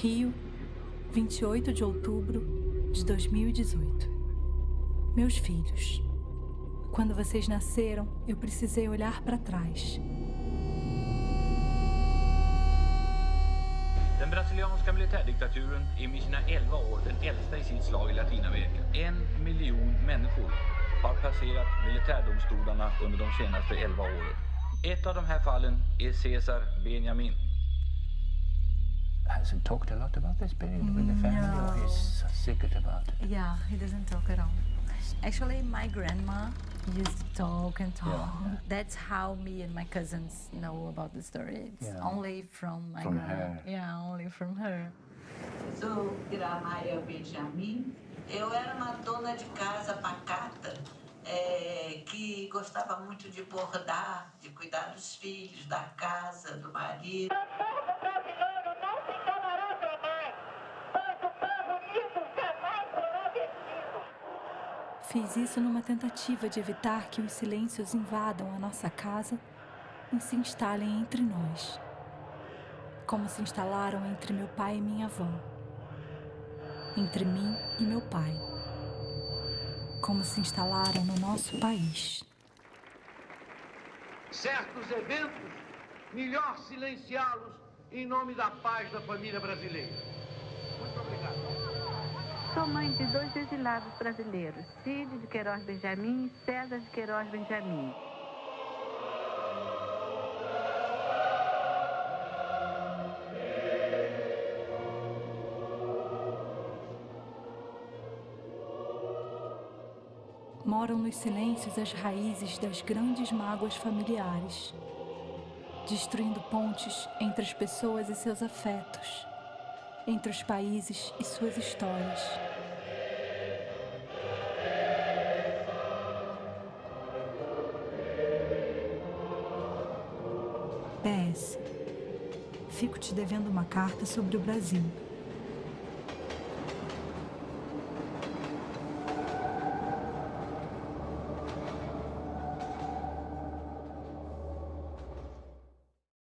Rio, 28 de outubro de 2018. Meus filhos, quando vocês nasceram, eu precisei olhar para trás. Den brasilianska militärdiktaturen är med sina 11 år den äldsta i sitt slag i Latinamerika. En miljon människor har passerat militärdomstolarna under de senaste 11 åren. Ett av de här fallen är Cesar Benjamin. Has he talked a lot about this, Benjamin, with the family, or No. he's a secret about it? Yeah, he doesn't talk at all. Actually, my grandma used to talk and talk. Yeah. That's how me and my cousins know about the story. It's Yeah. only from my From grandma. her. Yeah, only from her. Sou Benjamin. Eu era uma dona de casa pacata eh, que gostava muito de bordar, de cuidar dos filhos, da casa, do marido. Fiz isso numa tentativa de evitar que os silêncios invadam a nossa casa e se instalem entre nós. Como se instalaram entre meu pai e minha avó. Entre mim e meu pai. Como se instalaram no nosso país. certos eventos, melhor silenciá-los em nome da paz da família brasileira. Sou mãe de dois exilados brasileiros, Cid de Queiroz Benjamin e César de Queiroz Benjamin. Moram nos silêncios as raízes das grandes mágoas familiares, destruindo pontes entre as pessoas e seus afetos, entre os países e suas histórias. PS. Fico te devendo uma carta sobre o Brasil.